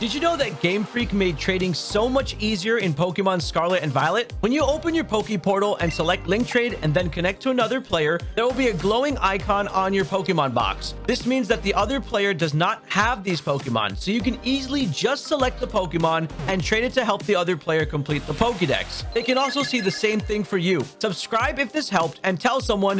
Did you know that Game Freak made trading so much easier in Pokemon Scarlet and Violet? When you open your Poke Portal and select Link Trade and then connect to another player, there will be a glowing icon on your Pokemon box. This means that the other player does not have these Pokemon, so you can easily just select the Pokemon and trade it to help the other player complete the Pokedex. They can also see the same thing for you. Subscribe if this helped and tell someone